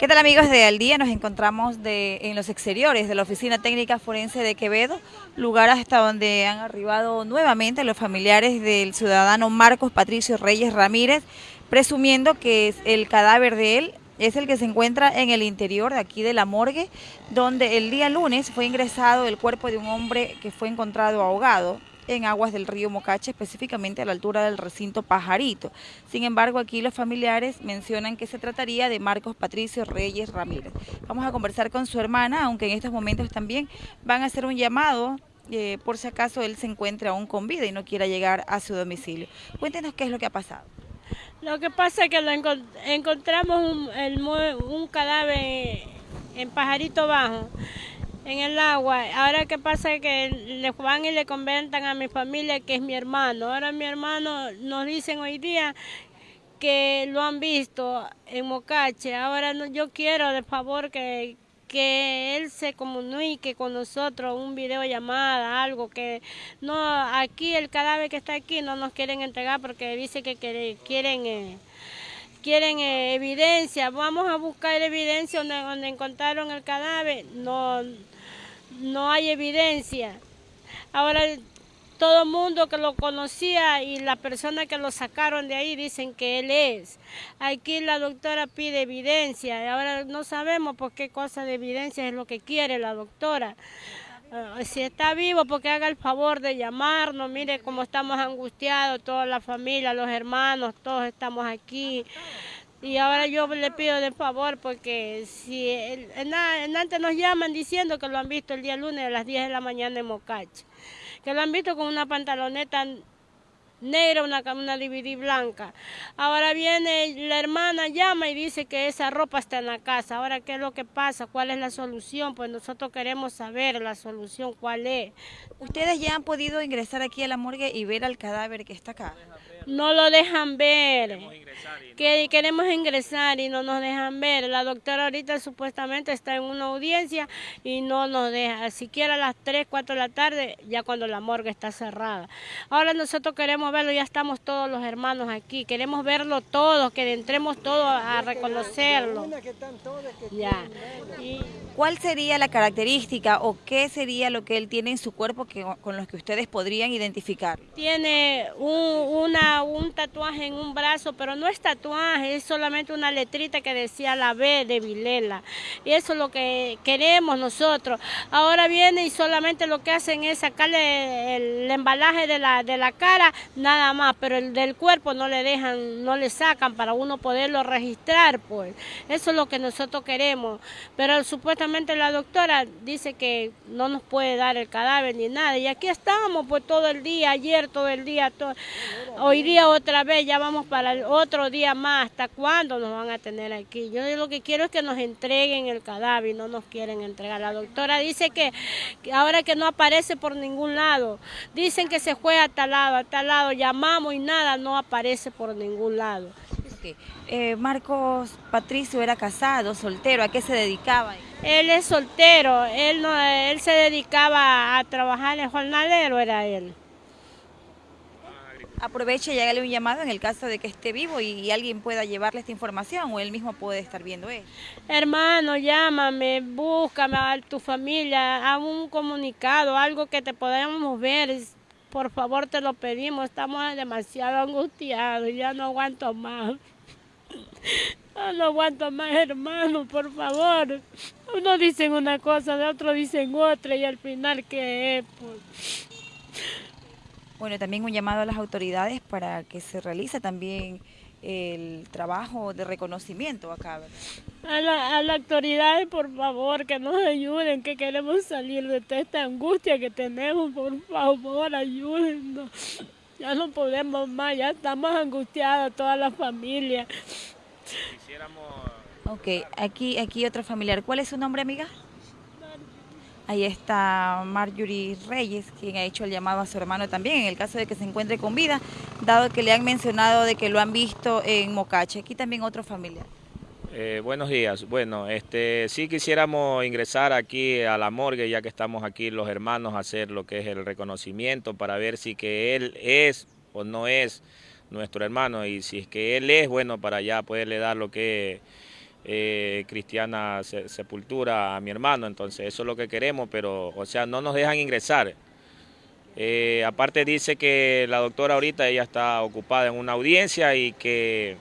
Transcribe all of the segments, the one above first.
¿Qué tal amigos de Al Día? Nos encontramos de, en los exteriores de la Oficina Técnica Forense de Quevedo, lugar hasta donde han arribado nuevamente los familiares del ciudadano Marcos Patricio Reyes Ramírez, presumiendo que el cadáver de él es el que se encuentra en el interior de aquí de la morgue, donde el día lunes fue ingresado el cuerpo de un hombre que fue encontrado ahogado en aguas del río Mocache, específicamente a la altura del recinto Pajarito. Sin embargo, aquí los familiares mencionan que se trataría de Marcos Patricio Reyes Ramírez. Vamos a conversar con su hermana, aunque en estos momentos también van a hacer un llamado eh, por si acaso él se encuentra aún con vida y no quiera llegar a su domicilio. Cuéntenos qué es lo que ha pasado. Lo que pasa es que encontramos un, un cadáver en Pajarito Bajo en el agua. Ahora que pasa que le van y le comentan a mi familia que es mi hermano. Ahora mi hermano nos dicen hoy día que lo han visto en Mocache. Ahora no, yo quiero de favor que, que él se comunique con nosotros, un video llamada, algo que no, aquí el cadáver que está aquí no nos quieren entregar porque dice que, quieren... Eh, quieren eh, evidencia, vamos a buscar evidencia donde, encontraron el cadáver, no, no hay evidencia. Ahora todo el mundo que lo conocía y las personas que lo sacaron de ahí dicen que él es. Aquí la doctora pide evidencia, ahora no sabemos por qué cosa de evidencia es lo que quiere la doctora. Ah, si está vivo, porque haga el favor de llamarnos, mire cómo estamos angustiados, toda la familia, los hermanos, todos estamos aquí. Y ahora yo le pido de favor porque si en, antes nos llaman diciendo que lo han visto el día lunes a las 10 de la mañana en Mocache, que lo han visto con una pantaloneta negra, una, una DVD blanca. Ahora viene la hermana, llama y dice que esa ropa está en la casa. Ahora, ¿qué es lo que pasa? ¿Cuál es la solución? Pues nosotros queremos saber la solución, cuál es. ¿Ustedes ya han podido ingresar aquí a la morgue y ver al cadáver que está acá? No lo dejan ver. Que queremos ingresar y no nos dejan ver. La doctora ahorita supuestamente está en una audiencia y no nos deja, siquiera a las 3, 4 de la tarde, ya cuando la morgue está cerrada. Ahora nosotros queremos verlo, ya estamos todos los hermanos aquí, queremos verlo todos, que entremos todos a reconocerlo. Ya. ¿Cuál sería la característica o qué sería lo que él tiene en su cuerpo que, con los que ustedes podrían identificar? Tiene un tatuaje en un brazo, pero no es tatuaje, es solamente una letrita que decía la B de Vilela. Y eso es lo que queremos nosotros. Ahora viene y solamente lo que hacen es sacarle el, embalaje de la, de la cara, nada más, pero el del cuerpo no le dejan, no le sacan para uno poderlo registrar, pues. Eso es lo que nosotros queremos. Pero supuestamente la doctora dice que no nos puede dar el cadáver ni nada. Y aquí estamos pues todo el día, ayer todo el día, hoy día otra vez, ya vamos para otro día más. ¿Hasta cuándo nos van a tener aquí? Yo lo que quiero es que nos entreguen el cadáver y no nos quieren entregar. La doctora dice que, ahora que no aparece por ningún lado, dicen que se fue a tal lado, a tal lado, llamamos y nada, no aparece por ningún lado. Eh, Marcos Patricio era casado, soltero, ¿a qué se dedicaba? Él es soltero, él, no, él se dedicaba a trabajar en jornalero, era él. Aproveche y hágale un llamado en el caso de que esté vivo y, alguien pueda llevarle esta información o él mismo puede estar viendo él. Hermano, llámame, búscame a tu familia, a un comunicado, algo que te podamos ver. Por favor, te lo pedimos, estamos demasiado angustiados, ya no aguanto más. No aguanto más, hermano, por favor. Uno dicen una cosa, de otro dicen otra y al final, ¿qué es? Pues? Bueno, también un llamado a las autoridades para que se realice también el trabajo de reconocimiento acá, ¿verdad? A la, a la autoridad, por favor, que nos ayuden, que queremos salir de toda esta angustia que tenemos, por favor, ayúdennos. Ya no podemos más, ya estamos angustiados toda la familia. Ok, aquí, aquí otro familiar. ¿Cuál es su nombre, amiga? Ahí está Marjorie Reyes, quien ha hecho el llamado a su hermano también, en el caso de que se encuentre con vida, dado que le han mencionado de que lo han visto en Mocache. Aquí también otro familiar. Eh, buenos días. Bueno, este, sí quisiéramos ingresar aquí a la morgue, ya que estamos aquí los hermanos, a hacer lo que es el reconocimiento para ver si que él es o no es nuestro hermano y si es que él es, bueno, para ya poderle dar lo que eh, cristiana sepultura a mi hermano, entonces eso es lo que queremos, pero o sea, no nos dejan ingresar. Eh, aparte dice que la doctora ahorita ella está ocupada en una audiencia y que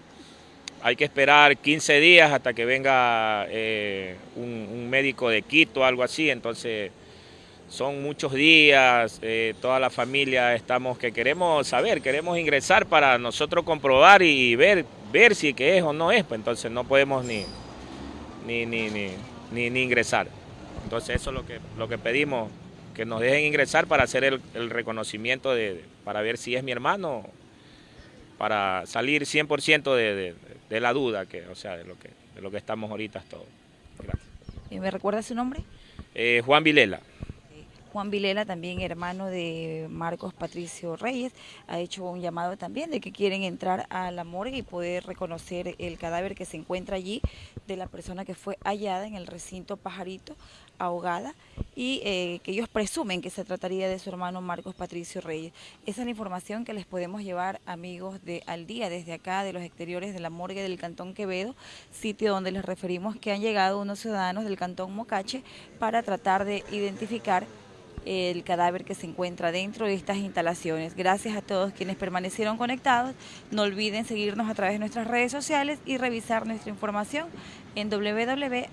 hay que esperar 15 días hasta que venga eh, un, médico de Quito algo así, entonces son muchos días, eh, toda la familia estamos que queremos saber, queremos ingresar para nosotros comprobar y ver, ver si que es o no es, pues entonces no podemos ni, ni, ni, ni, ni ingresar. Entonces eso es lo que, lo que pedimos que nos dejen ingresar para hacer el, reconocimiento, de, para ver si es mi hermano, para salir 100% de, de, la duda, que, o sea, de lo que, de lo que estamos ahorita todos. Gracias. ¿Y me recuerda su nombre? Eh, Juan Vilela. Juan Vilela, también hermano de Marcos Patricio Reyes, ha hecho un llamado también de que quieren entrar a la morgue y poder reconocer el cadáver que se encuentra allí de la persona que fue hallada en el recinto Pajarito, ahogada, y eh, que ellos presumen que se trataría de su hermano Marcos Patricio Reyes. Esa es la información que les podemos llevar, amigos de Al Día, desde acá, de los exteriores de la morgue del Cantón Quevedo, sitio donde les referimos que han llegado unos ciudadanos del Cantón Mocache para tratar de identificar el cadáver que se encuentra dentro de estas instalaciones. Gracias a todos quienes permanecieron conectados. No olviden seguirnos a través de nuestras redes sociales y revisar nuestra información en www.aldia.com.es.